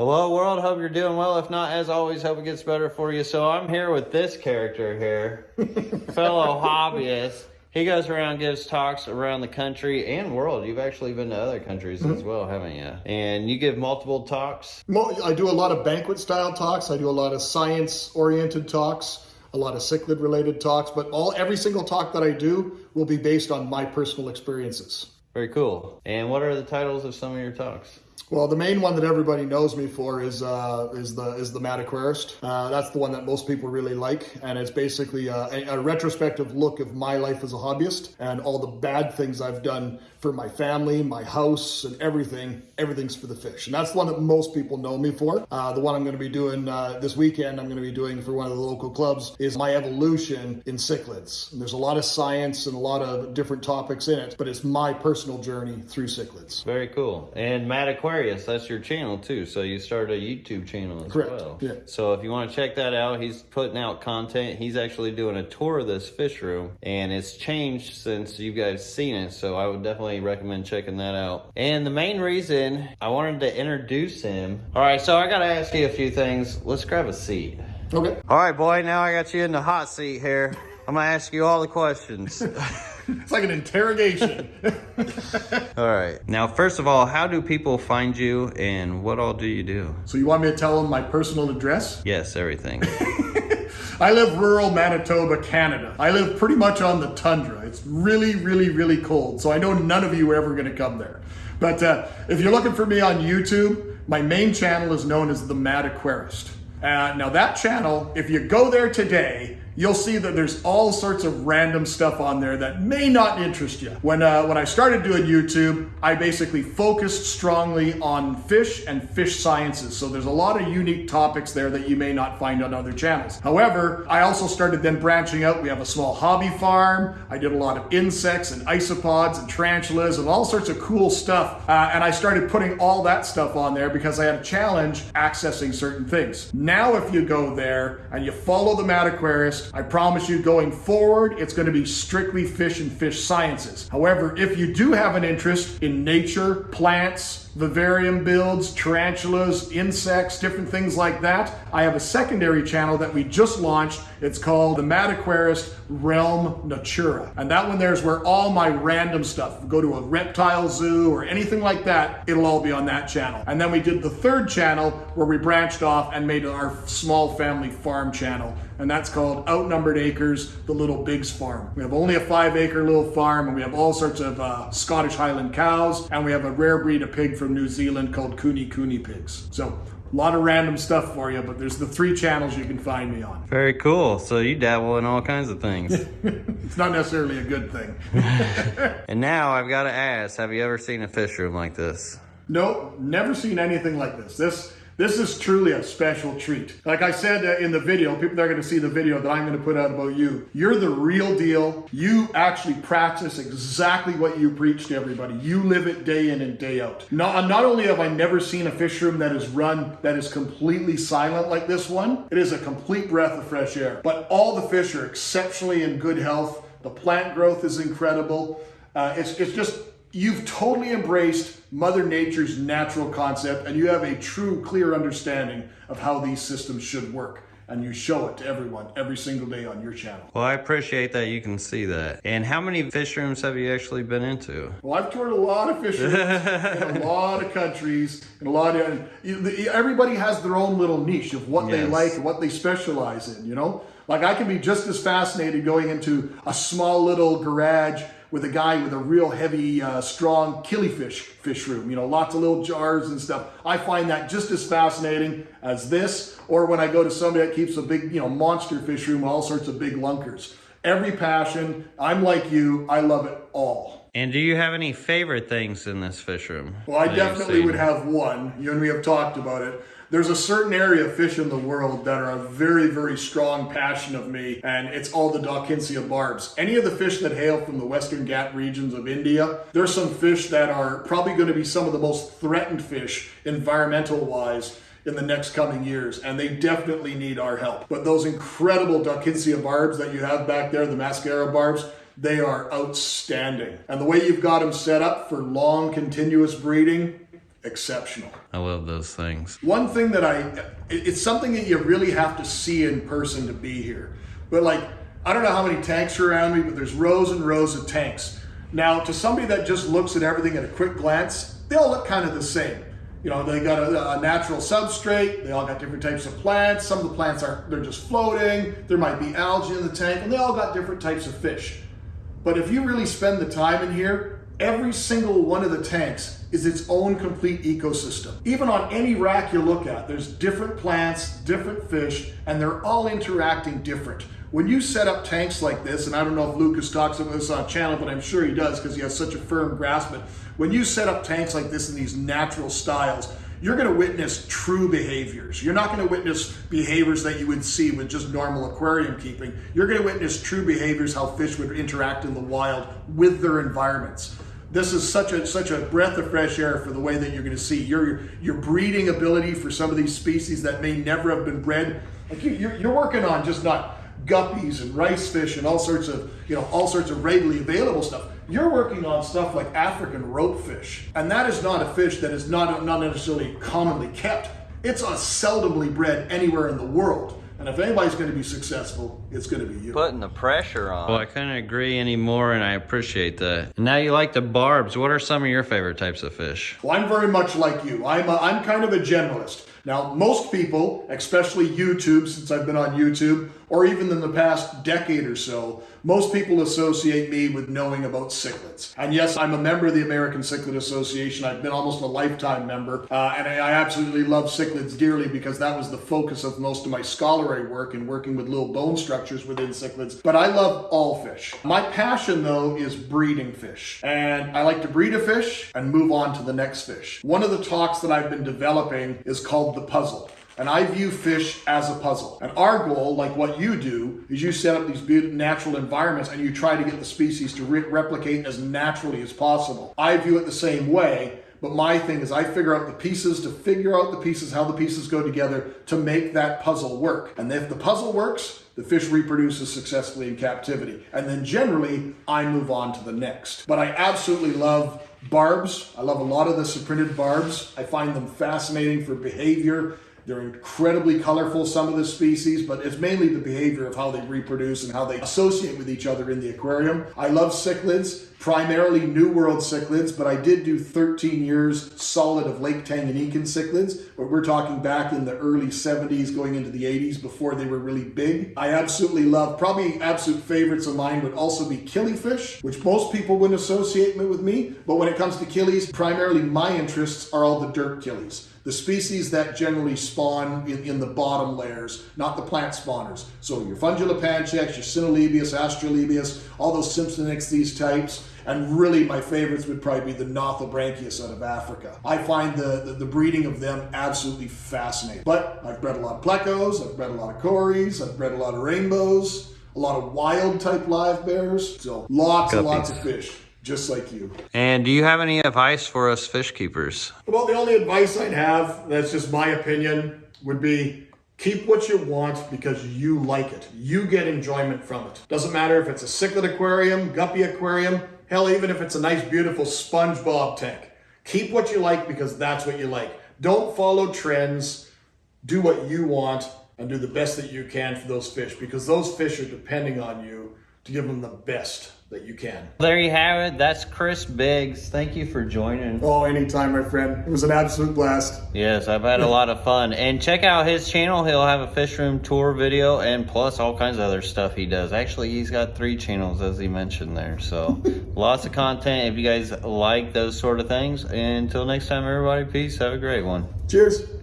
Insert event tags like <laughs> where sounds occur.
Hello world, hope you're doing well. If not, as always, hope it gets better for you. So I'm here with this character here, <laughs> fellow hobbyist. He goes around, gives talks around the country and world. You've actually been to other countries as mm-hmm. well, haven't you? And you give multiple talks. I do a lot of banquet style talks. I do a lot of science oriented talks, a lot of cichlid related talks, but all every single talk that I do will be based on my personal experiences. Very cool. And what are the titles of some of your talks? Well, the main one that everybody knows me for is uh, is the is the Mad Aquarist. Uh, that's the one that most people really like, and it's basically a, a, retrospective look of my life as a hobbyist and all the bad things I've done for my family, my house, and everything. Everything's for the fish, and that's the one that most people know me for. Uh, the one I'm going to be doing uh, this weekend, I'm going to be doing for one of the local clubs, is my evolution in cichlids. And there's a lot of science and a lot of different topics in it, but it's my personal journey through cichlids. Very cool. And Mad Aquarist, that's your channel too. So you started a YouTube channel as Correct. well. Yeah. So if you want to check that out, he's putting out content. He's actually doing a tour of this fish room, and it's changed since you guys seen it. So I would definitely recommend checking that out. And the main reason I wanted to introduce him. All right, so I got to ask you a few things. Let's grab a seat. Okay. All right, boy, now I got you in the hot seat here. I'm going to ask you all the questions. <laughs> It's like an interrogation. <laughs> all right. Now, first of all, how do people find you and what all do you do? so you want me to tell them my personal address? Yes, everything. <laughs> I live rural Manitoba, Canada. I live pretty much on the tundra. It's really, really, really cold. So I know none of you are ever going to come there. But uh, if you're looking for me on YouTube, my main channel is known as The Mad Aquarist. Uh, now, that channel, if you go there today, you'll see that there's all sorts of random stuff on there that may not interest you. When uh, when I started doing YouTube, I basically focused strongly on fish and fish sciences. So there's a lot of unique topics there that you may not find on other channels. However, I also started then branching out. We have a small hobby farm. I did a lot of insects and isopods and tarantulas and all sorts of cool stuff. Uh, and I started putting all that stuff on there because I had a challenge accessing certain things. Now, if you go there and you follow the Mad Aquarist, I promise you going forward, it's going to be strictly fish and fish sciences. However, if you do have an interest in nature, plants, vivarium builds, tarantulas, insects, different things like that, I have a secondary channel that we just launched. It's called the Mad Aquarist Realm Natura. And that one there is where all my random stuff, go to a reptile zoo or anything like that, it'll all be on that channel. And then we did the third channel where we branched off and made our small family farm channel. And that's called Outnumbered Acres, the Little Biggs Farm. We have only a five acre little farm and we have all sorts of uh, Scottish Highland cows and we have a rare breed of pig from New Zealand called Kunekune pigs. So a lot of random stuff for you, but there's the three channels you can find me on. Very cool. So you dabble in all kinds of things. <laughs> It's not necessarily a good thing. <laughs> <laughs> and now I've got to ask, have you ever seen a fish room like this? Nope, never seen anything like this. This this is truly a special treat. Like I said uh, in the video, people that are going to see the video that I'm going to put out about you, you're the real deal. You actually practice exactly what you preach to everybody. You live it day in and day out. Not, not only have I never seen a fish room that is run that is completely silent like this one, it is a complete breath of fresh air. But all the fish are exceptionally in good health. The plant growth is incredible. Uh, it's, it's just you've totally embraced Mother Nature's natural concept and you have a true, clear understanding of how these systems should work. And you show it to everyone every single day on your channel. Well, I appreciate that you can see that. And how many fish rooms have you actually been into? Well, I've toured a lot of fish rooms <laughs> in a lot of countries, in a lot of. Everybody has their own little niche of what they like and what they specialize in. You know, like I can be just as fascinated going into a small little garage with a guy with a real heavy, uh, strong killifish fish room. You know, lots of little jars and stuff. I find that just as fascinating as this, or when I go to somebody that keeps a big, you know, monster fish room, with all sorts of big lunkers. Every passion. I'm like you. I love it all. And do you have any favorite things in this fish room? Well, I definitely would have one. You and we have talked about it. There's a certain area of fish in the world that are a very, very strong passion of me, and it's all the Dawkinsia barbs. Any of the fish that hail from the Western Ghat regions of India, there's some fish that are probably going to be some of the most threatened fish, environmental wise, in the next coming years, and they definitely need our help. But those incredible Dawkinsia barbs that you have back there, the mascara barbs, they are outstanding. And the way you've got them set up for long, continuous breeding, exceptional. I love those things. One thing that I, it's something that you really have to see in person to be here. But like, I don't know how many tanks are around me, but there's rows and rows of tanks. Now, to somebody that just looks at everything at a quick glance, they all look kind of the same. You know, they got a, a natural substrate. They all got different types of plants. Some of the plants are they're just floating. There might be algae in the tank, and they all got different types of fish. But if you really spend the time in here, every single one of the tanks is its own complete ecosystem. Even on any rack you look at, there's different plants, different fish, and they're all interacting different. When you set up tanks like this, and I don't know if Lucas talks about this on channel, but I'm sure he does because he has such a firm grasp. But when you set up tanks like this in these natural styles, you're going to witness true behaviors. You're not going to witness behaviors that you would see with just normal aquarium keeping. You're going to witness true behaviors how fish would interact in the wild with their environments. This is such a such a breath of fresh air for the way that you're going to see your your breeding ability for some of these species that may never have been bred. Like you, you're, you're working on just not guppies and rice fish and all sorts of you know all sorts of readily available stuff. You're working on stuff like African rope fish, and that is not a fish that is not not necessarily commonly kept. It's a seldomly bred anywhere in the world. And if anybody's going to be successful, it's going to be you. Putting the pressure on. Well, I couldn't agree anymore, and I appreciate that. Now you like the barbs. What are some of your favorite types of fish? Well, I'm very much like you. I'm, a, I'm kind of a generalist. Now, most people, especially YouTube, since I've been on YouTube, or even in the past decade or so, most people associate me with knowing about cichlids. And yes, I'm a member of the American Cichlid Association. I've been almost a lifetime member. Uh, and I, I absolutely love cichlids dearly because that was the focus of most of my scholarly work in working with little bone structures within cichlids. But I love all fish. My passion, though, is breeding fish. And I like to breed a fish and move on to the next fish. One of the talks that I've been developing is called The Puzzle. And I view fish as a puzzle. And our goal, like what you do, is you set up these beautiful natural environments and you try to get the species to re- replicate as naturally as possible. I view it the same way. But my thing is, I figure out the pieces to figure out the pieces, how the pieces go together to make that puzzle work. And if the puzzle works, the fish reproduces successfully in captivity. And then generally, I move on to the next. But I absolutely love barbs. I love a lot of the cyprinid barbs. I find them fascinating for behavior. They're incredibly colorful, some of the species, but it's mainly the behavior of how they reproduce and how they associate with each other in the aquarium. I love cichlids, primarily New World cichlids, but I did do 13 years solid of Lake Tanganyika cichlids, but we're talking back in the early 70s, going into the 80s before they were really big. I absolutely love, probably absolute favorites of mine would also be killifish, which most people wouldn't associate with me, but when it comes to killies, primarily my interests are all the dirt killies the species that generally spawn in, in the bottom layers, not the plant spawners. So your Fundulopanchax, your Cynolebias, Austrolebias, all those Simpsonichthys, these types. And really my favorites would probably be the Nothobranchius out of Africa. I find the, the, the, breeding of them absolutely fascinating. But I've bred a lot of plecos, I've bred a lot of cories, I've bred a lot of rainbows, a lot of wild type live bears. So lots Guppies. and lots of fish just like you. And do you have any advice for us fish keepers? Well, the only advice I'd have, that's just my opinion, would be keep what you want because you like it. You get enjoyment from it. Doesn't matter if it's a cichlid aquarium, guppy aquarium, hell, even if it's a nice, beautiful SpongeBob tank. Keep what you like because that's what you like. Don't follow trends. Do what you want and do the best that you can for those fish because those fish are depending on you to give them the best that you can. There you have it. That's Chris Biggs. Thank you for joining. Oh, anytime, my friend. It was an absolute blast. Yes, I've had a <laughs> lot of fun. And check out his channel. He'll have a fish room tour video and plus all kinds of other stuff he does. Actually, he's got three channels as he mentioned there. So <laughs> lots of content if you guys like those sort of things. And until next time, everybody, peace. Have a great one. Cheers.